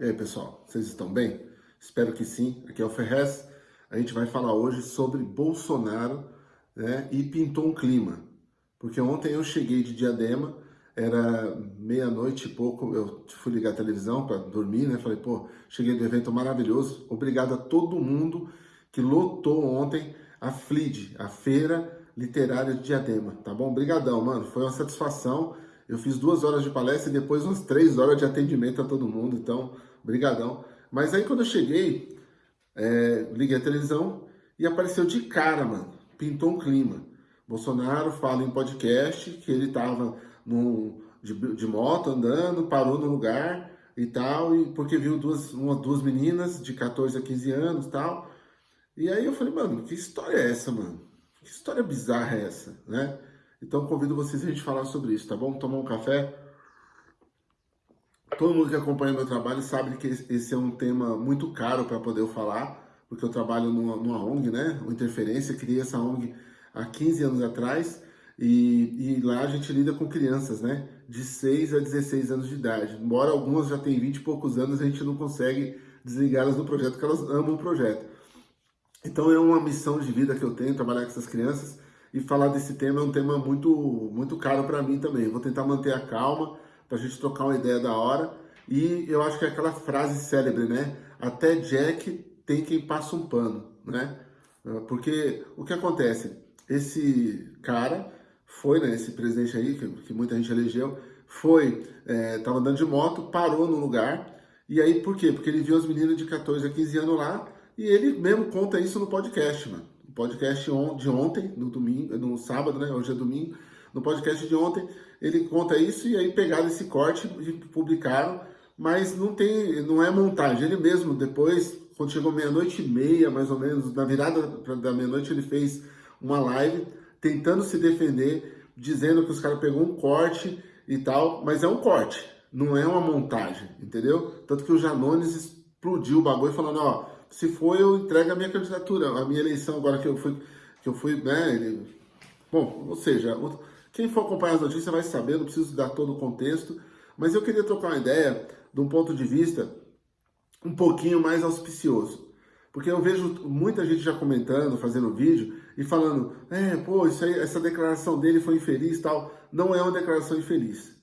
E aí, pessoal, vocês estão bem? Espero que sim. Aqui é o Ferrez. A gente vai falar hoje sobre Bolsonaro né, e pintou um clima. Porque ontem eu cheguei de Diadema, era meia-noite e pouco, eu fui ligar a televisão para dormir, né? Falei, pô, cheguei do evento maravilhoso. Obrigado a todo mundo que lotou ontem a FLID, a Feira Literária de Diadema, tá bom? Obrigadão, mano. Foi uma satisfação. Eu fiz duas horas de palestra e depois umas três horas de atendimento a todo mundo, então, brigadão. Mas aí quando eu cheguei, é, liguei a televisão e apareceu de cara, mano, pintou um clima. Bolsonaro fala em podcast que ele tava num, de, de moto andando, parou no lugar e tal, e porque viu duas, uma, duas meninas de 14 a 15 anos e tal. E aí eu falei, mano, que história é essa, mano? Que história bizarra é essa, né? Então convido vocês a gente falar sobre isso, tá bom? Tomar um café. Todo mundo que acompanha meu trabalho sabe que esse é um tema muito caro para poder eu falar, porque eu trabalho numa, numa ONG, né? O Interferência, criei essa ONG há 15 anos atrás e, e, lá a gente lida com crianças, né? De 6 a 16 anos de idade. Embora algumas já tenham 20 e poucos anos, a gente não consegue desligá-las do projeto, porque elas amam o projeto. Então é uma missão de vida que eu tenho, trabalhar com essas crianças e falar desse tema é um tema muito, muito caro para mim também. Vou tentar manter a calma para a gente trocar uma ideia da hora. E eu acho que é aquela frase célebre, né? Até Jack tem quem passa um pano, né? Porque o que acontece? Esse cara foi, né? Esse presidente aí, que, que muita gente elegeu, foi, é, tava andando de moto, parou no lugar. E aí, por quê? Porque ele viu as meninas de 14 a 15 anos lá e ele mesmo conta isso no podcast, mano podcast de ontem, no domingo, no sábado, né? Hoje é domingo. No podcast de ontem, ele conta isso e aí pegaram esse corte e publicaram, mas não tem, não é montagem. Ele mesmo, depois, quando chegou meia-noite e meia, mais ou menos, na virada da meia-noite, ele fez uma live tentando se defender, dizendo que os caras pegou um corte e tal, mas é um corte, não é uma montagem, entendeu? Tanto que o Janones explodiu o bagulho falando, ó, se for, eu entrego a minha candidatura, a minha eleição agora que eu fui, que eu fui, né, ele... Bom, ou seja, quem for acompanhar as notícias vai saber, não preciso dar todo o contexto, mas eu queria trocar uma ideia de um ponto de vista um pouquinho mais auspicioso. Porque eu vejo muita gente já comentando, fazendo vídeo e falando, é, pô, isso aí, essa declaração dele foi infeliz tal. Não é uma declaração infeliz.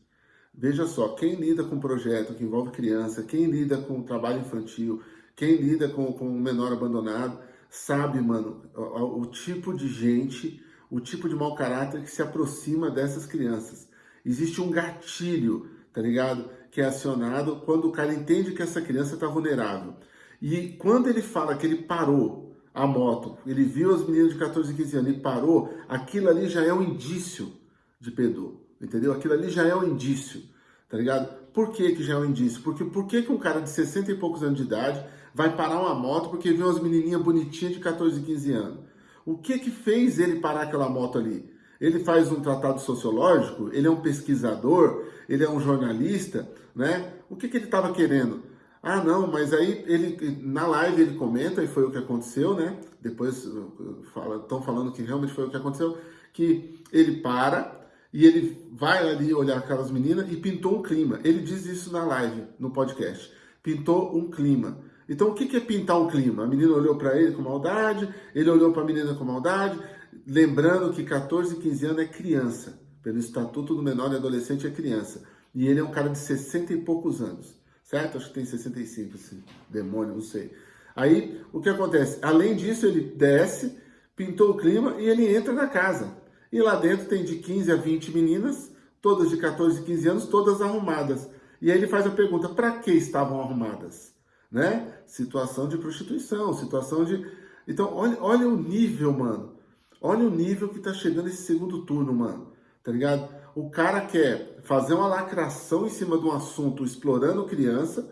Veja só, quem lida com projeto que envolve criança, quem lida com trabalho infantil, quem lida com, com um menor abandonado sabe, mano, o, o tipo de gente, o tipo de mau caráter que se aproxima dessas crianças. Existe um gatilho, tá ligado? Que é acionado quando o cara entende que essa criança está vulnerável. E quando ele fala que ele parou a moto, ele viu as meninas de 14 e 15 anos e parou, aquilo ali já é um indício de pedô, entendeu? Aquilo ali já é um indício, tá ligado? Por que que já é um indício? Porque por que que um cara de 60 e poucos anos de idade vai parar uma moto porque viu umas menininhas bonitinhas de 14, 15 anos. O que que fez ele parar aquela moto ali? Ele faz um tratado sociológico, ele é um pesquisador, ele é um jornalista, né? O que que ele estava querendo? Ah, não, mas aí ele na live ele comenta, e foi o que aconteceu, né? Depois estão fala, falando que realmente foi o que aconteceu, que ele para e ele vai ali olhar aquelas meninas e pintou um clima. Ele diz isso na live, no podcast. Pintou um clima. Então, o que é pintar um clima? A menina olhou para ele com maldade, ele olhou para a menina com maldade, lembrando que 14, 15 anos é criança. Pelo Estatuto do Menor e Adolescente é criança. E ele é um cara de 60 e poucos anos, certo? Acho que tem 65, esse demônio, não sei. Aí, o que acontece? Além disso, ele desce, pintou o clima e ele entra na casa. E lá dentro tem de 15 a 20 meninas, todas de 14 e 15 anos, todas arrumadas. E aí ele faz a pergunta, para que estavam arrumadas? Né? Situação de prostituição, situação de... Então, olha, olha o nível, mano. Olha o nível que tá chegando esse segundo turno, mano. Tá ligado? O cara quer fazer uma lacração em cima de um assunto explorando criança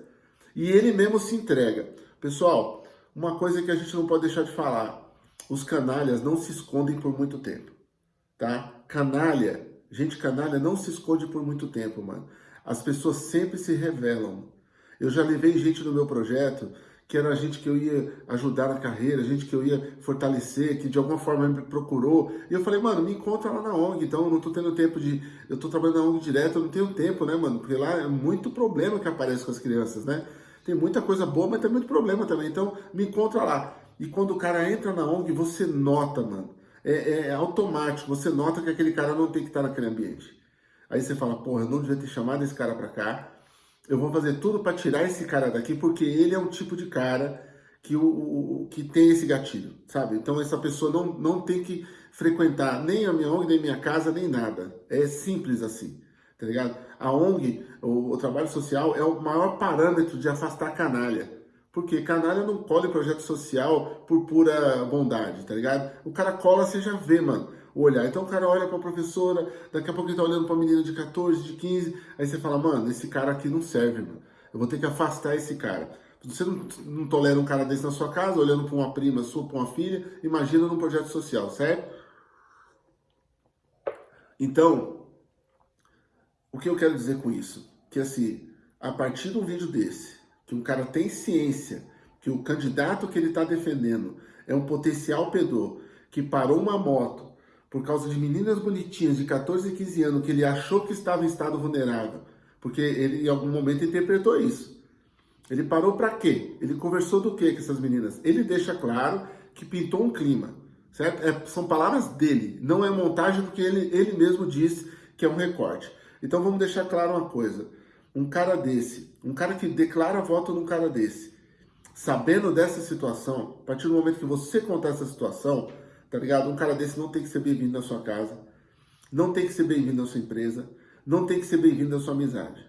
e ele mesmo se entrega. Pessoal, uma coisa que a gente não pode deixar de falar. Os canalhas não se escondem por muito tempo, tá? Canalha, gente canalha não se esconde por muito tempo, mano. As pessoas sempre se revelam. Eu já levei gente no meu projeto que era gente que eu ia ajudar na carreira, gente que eu ia fortalecer, que de alguma forma me procurou. E eu falei, mano, me encontra lá na ONG, então eu não tô tendo tempo de... Eu tô trabalhando na ONG direto, eu não tenho tempo, né, mano? Porque lá é muito problema que aparece com as crianças, né? Tem muita coisa boa, mas tem muito problema também. Então, me encontra lá. E quando o cara entra na ONG, você nota, mano. É, é automático, você nota que aquele cara não tem que estar naquele ambiente. Aí você fala, porra, eu não devia ter chamado esse cara pra cá. Eu vou fazer tudo para tirar esse cara daqui, porque ele é um tipo de cara que, o, o, que tem esse gatilho, sabe? Então essa pessoa não, não tem que frequentar nem a minha ONG, nem minha casa, nem nada. É simples assim, tá ligado? A ONG, o, o trabalho social, é o maior parâmetro de afastar canalha. Porque canalha não cola em projeto social por pura bondade, tá ligado? O cara cola, você já vê, mano, o olhar. Então o cara olha pra professora, daqui a pouco ele tá olhando pra menina de 14, de 15, aí você fala, mano, esse cara aqui não serve, mano. Eu vou ter que afastar esse cara. Você não, não tolera um cara desse na sua casa, olhando para uma prima sua, para uma filha, imagina num projeto social, certo? Então, o que eu quero dizer com isso? Que assim, a partir de um vídeo desse, que um cara tem ciência, que o candidato que ele está defendendo é um potencial pedor, que parou uma moto por causa de meninas bonitinhas de 14 e 15 anos que ele achou que estava em estado vulnerável, porque ele em algum momento interpretou isso. Ele parou para quê? Ele conversou do quê com essas meninas? Ele deixa claro que pintou um clima, certo? É, são palavras dele, não é montagem porque ele, ele mesmo disse que é um recorte. Então vamos deixar claro uma coisa. Um cara desse, um cara que declara voto num cara desse, sabendo dessa situação, a partir do momento que você contar essa situação, tá ligado? Um cara desse não tem que ser bem-vindo na sua casa, não tem que ser bem-vindo na sua empresa, não tem que ser bem-vindo na sua amizade.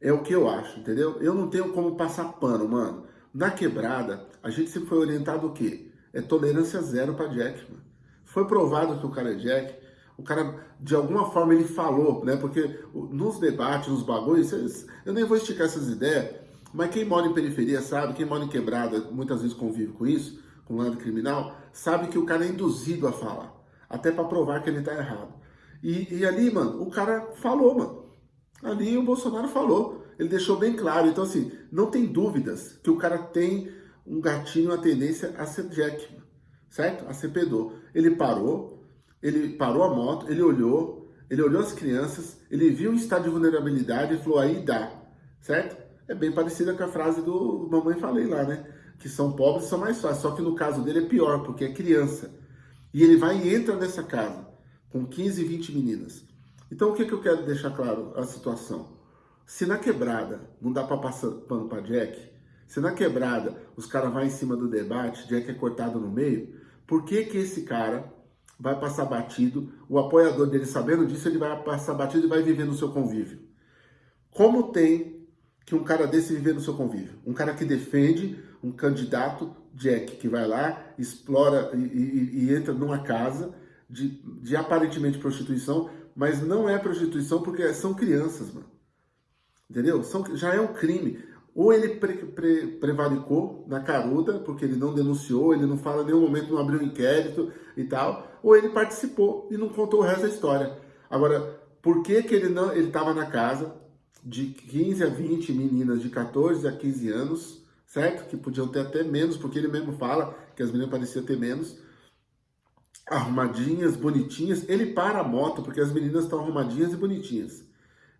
É o que eu acho, entendeu? Eu não tenho como passar pano, mano. Na quebrada, a gente sempre foi orientado o quê? É tolerância zero para Jack, mano. Foi provado que o cara é Jack. O cara, de alguma forma, ele falou, né? Porque nos debates, nos bagulhos, eu nem vou esticar essas ideias, mas quem mora em periferia sabe, quem mora em quebrada, muitas vezes convive com isso, com lado criminal, sabe que o cara é induzido a falar. Até para provar que ele tá errado. E, e ali, mano, o cara falou, mano. Ali o Bolsonaro falou, ele deixou bem claro. Então, assim, não tem dúvidas que o cara tem um gatinho, uma tendência a ser Jack, certo? A ser pedor. Ele parou, ele parou a moto, ele olhou, ele olhou as crianças, ele viu o estado de vulnerabilidade e falou, aí dá, certo? É bem parecida com a frase do Mamãe Falei lá, né? Que são pobres são mais fáceis, só que no caso dele é pior, porque é criança. E ele vai e entra nessa casa com 15, 20 meninas. Então, o que, que eu quero deixar claro a situação? Se na quebrada não dá para passar pano para Jack, se na quebrada os caras vão em cima do debate, Jack é cortado no meio, por que que esse cara vai passar batido, o apoiador dele sabendo disso, ele vai passar batido e vai viver no seu convívio? Como tem que um cara desse viver no seu convívio? Um cara que defende um candidato, Jack, que vai lá, explora e, e, e entra numa casa de, de aparentemente prostituição, mas não é prostituição porque são crianças, mano. Entendeu? São, já é um crime. Ou ele pre, pre, prevaricou na caruda, porque ele não denunciou, ele não fala em nenhum momento, não abriu um inquérito e tal, ou ele participou e não contou o resto da história. Agora, por que, que ele não ele estava na casa de 15 a 20 meninas de 14 a 15 anos, certo? Que podiam ter até menos, porque ele mesmo fala que as meninas pareciam ter menos, arrumadinhas, bonitinhas. Ele para a moto porque as meninas estão arrumadinhas e bonitinhas.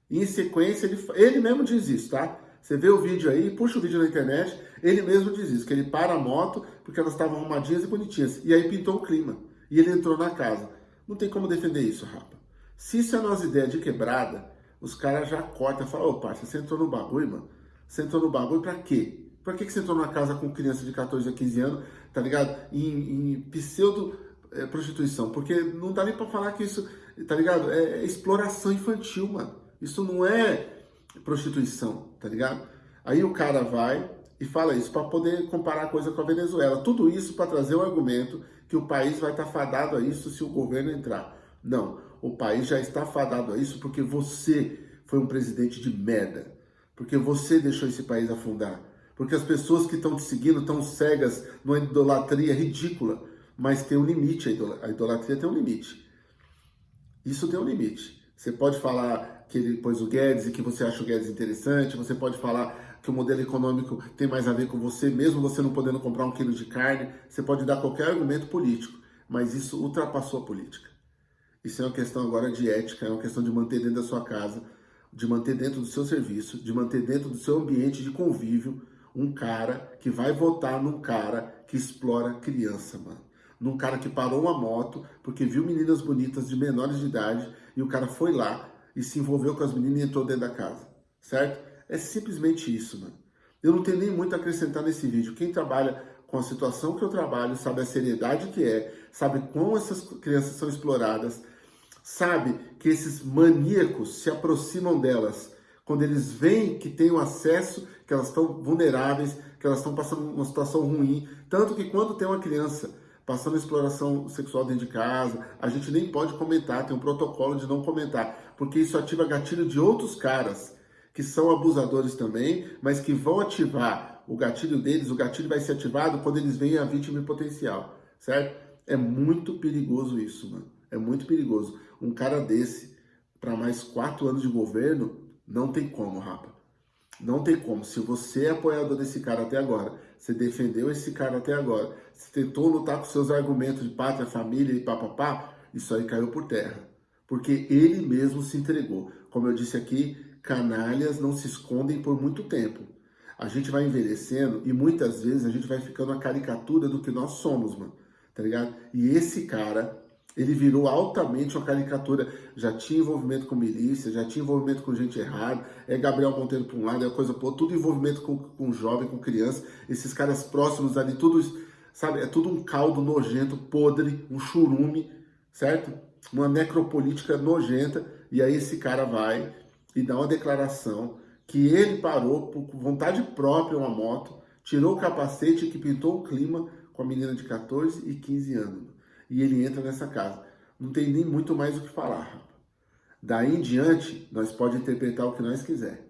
E em sequência, ele, ele mesmo diz isso, tá? Você vê o vídeo aí, puxa o vídeo na internet, ele mesmo diz isso, que ele para a moto porque elas estavam arrumadinhas e bonitinhas. E aí pintou o clima. E ele entrou na casa. Não tem como defender isso, rapa. Se isso é nossa ideia de quebrada, os caras já cortam falam, ô parça, você entrou no bagulho, mano? Você entrou no bagulho pra quê? Pra que, que você entrou numa casa com criança de 14 a 15 anos, tá ligado? Em, em pseudo é, prostituição, porque não dá nem pra falar que isso, tá ligado? É, é exploração infantil, mano. Isso não é prostituição, tá ligado? Aí o cara vai e fala isso para poder comparar a coisa com a Venezuela. Tudo isso para trazer o argumento que o país vai estar tá fadado a isso se o governo entrar. Não, o país já está fadado a isso porque você foi um presidente de merda. Porque você deixou esse país afundar. Porque as pessoas que estão te seguindo estão cegas numa idolatria ridícula mas tem um limite, a idolatria tem um limite. Isso tem um limite. Você pode falar que ele pôs o Guedes e que você acha o Guedes interessante, você pode falar que o modelo econômico tem mais a ver com você, mesmo você não podendo comprar um quilo de carne, você pode dar qualquer argumento político, mas isso ultrapassou a política. Isso é uma questão agora de ética, é uma questão de manter dentro da sua casa de manter dentro do seu serviço, de manter dentro do seu ambiente de convívio, um cara que vai votar num cara que explora criança, mano. Num cara que parou uma moto porque viu meninas bonitas de menores de idade e o cara foi lá e se envolveu com as meninas e entrou dentro da casa, certo? É simplesmente isso, mano. Eu não tenho nem muito a acrescentar nesse vídeo. Quem trabalha com a situação que eu trabalho, sabe a seriedade que é, sabe como essas crianças são exploradas, sabe que esses maníacos se aproximam delas quando eles veem que têm o acesso, que elas estão vulneráveis, que elas estão passando uma situação ruim. Tanto que quando tem uma criança passando exploração sexual dentro de casa, a gente nem pode comentar, tem um protocolo de não comentar, porque isso ativa gatilho de outros caras que são abusadores também, mas que vão ativar o gatilho deles, o gatilho vai ser ativado quando eles veem a vítima potencial, certo? É muito perigoso isso, mano. É muito perigoso. Um cara desse, para mais quatro anos de governo, não tem como, rapa. Não tem como. Se você é apoiador desse cara até agora, você defendeu esse cara até agora, você tentou lutar com seus argumentos de pátria, família e papapá, isso aí caiu por terra. Porque ele mesmo se entregou. Como eu disse aqui, canalhas não se escondem por muito tempo. A gente vai envelhecendo e muitas vezes a gente vai ficando a caricatura do que nós somos, mano. Tá ligado? E esse cara, ele virou altamente uma caricatura. Já tinha envolvimento com milícia, já tinha envolvimento com gente errada. É Gabriel Monteiro para um lado, é coisa pô, tudo envolvimento com, com jovem, com criança. Esses caras próximos ali, tudo, sabe? É tudo um caldo nojento, podre, um churume, certo? Uma necropolítica nojenta. E aí esse cara vai e dá uma declaração que ele parou por vontade própria uma moto, tirou o capacete que pintou o clima com a menina de 14 e 15 anos. E ele entra nessa casa. Não tem nem muito mais o que falar, rapaz. Daí em diante, nós pode interpretar o que nós quiser.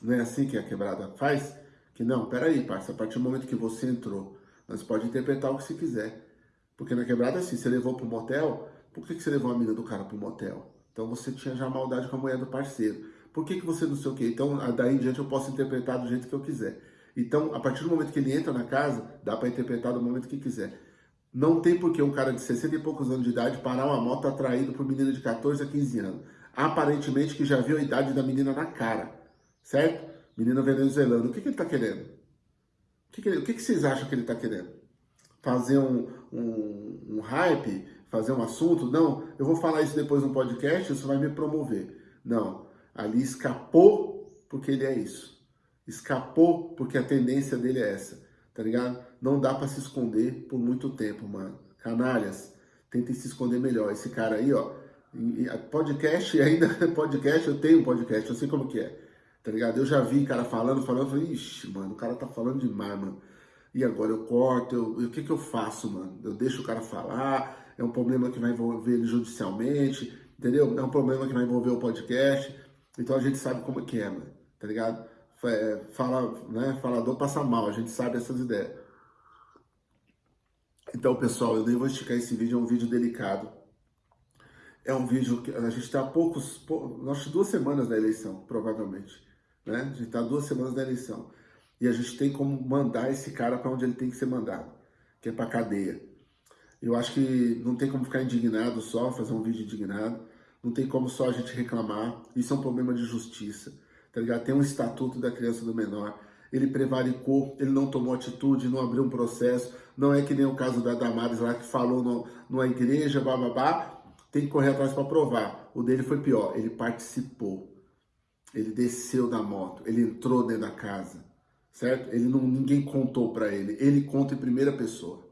Não é assim que a quebrada faz? Que não, peraí, parça, a partir do momento que você entrou, nós pode interpretar o que você quiser. Porque na quebrada, assim, você levou para o motel, por que, que você levou a menina do cara para o motel? Então você tinha já maldade com a mulher do parceiro. Por que, que você não sei o quê? Então, daí em diante eu posso interpretar do jeito que eu quiser. Então, a partir do momento que ele entra na casa, dá para interpretar do momento que quiser. Não tem por que um cara de 60 e poucos anos de idade parar uma moto atraído por menina de 14 a 15 anos. Aparentemente que já viu a idade da menina na cara, certo? Menina venezuelana. O que, que ele está querendo? O, que, que, ele, o que, que, vocês acham que ele está querendo? Fazer um, um, um hype? Fazer um assunto? Não, eu vou falar isso depois no podcast, isso vai me promover. Não, Ali escapou porque ele é isso. Escapou porque a tendência dele é essa, tá ligado? Não dá para se esconder por muito tempo, mano. Canalhas, tentem se esconder melhor. Esse cara aí, ó, podcast, ainda podcast, eu tenho um podcast, eu sei como que é, tá ligado? Eu já vi cara falando, falando, falei, ixi, mano, o cara tá falando demais, mano. E agora eu corto, eu, o que que eu faço, mano? Eu deixo o cara falar, é um problema que vai envolver ele judicialmente, entendeu? É um problema que vai envolver o podcast. Então a gente sabe como que é, mano, tá ligado? É, fala, né, falador passa mal, a gente sabe essas ideias. Então, pessoal, eu nem vou esticar esse vídeo, é um vídeo delicado. É um vídeo que a gente está há poucos, pou, acho duas semanas da eleição, provavelmente. Né? A gente está duas semanas da eleição. E a gente tem como mandar esse cara para onde ele tem que ser mandado, que é para cadeia. Eu acho que não tem como ficar indignado só, fazer um vídeo indignado. Não tem como só a gente reclamar. Isso é um problema de justiça. Tá ligado? Tem um estatuto da criança do menor. Ele prevaricou, ele não tomou atitude, não abriu um processo. Não é que nem o caso da Damares lá que falou no, numa igreja, bababá. Tem que correr atrás para provar. O dele foi pior. Ele participou. Ele desceu da moto. Ele entrou dentro da casa. Certo? Ele não, ninguém contou para ele. Ele conta em primeira pessoa.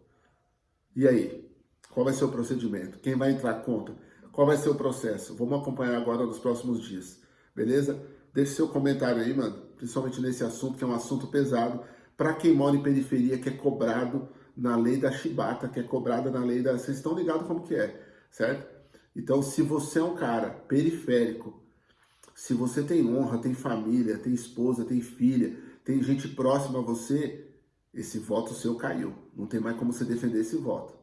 E aí? Qual vai ser o procedimento? Quem vai entrar conta? Qual vai ser o processo? Vamos acompanhar agora nos próximos dias, beleza? Deixe seu comentário aí, mano, principalmente nesse assunto, que é um assunto pesado, para quem mora em periferia, que é cobrado na lei da chibata, que é cobrada na lei da... Vocês estão ligados como que é, certo? Então, se você é um cara periférico, se você tem honra, tem família, tem esposa, tem filha, tem gente próxima a você, esse voto seu caiu. Não tem mais como você defender esse voto.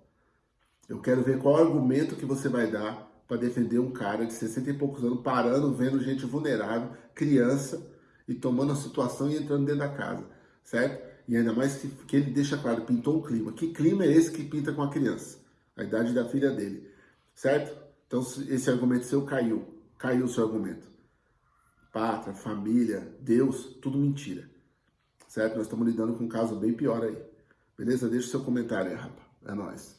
Eu quero ver qual argumento que você vai dar para defender um cara de 60 e poucos anos parando, vendo gente vulnerável, criança, e tomando a situação e entrando dentro da casa, certo? E ainda mais que, que ele deixa claro, pintou um clima. Que clima é esse que pinta com a criança? A idade da filha dele, certo? Então esse argumento seu caiu, caiu o seu argumento. pátria, família, Deus, tudo mentira. Certo? Nós estamos lidando com um caso bem pior aí. Beleza? Deixa o seu comentário aí, rapaz. É nóis.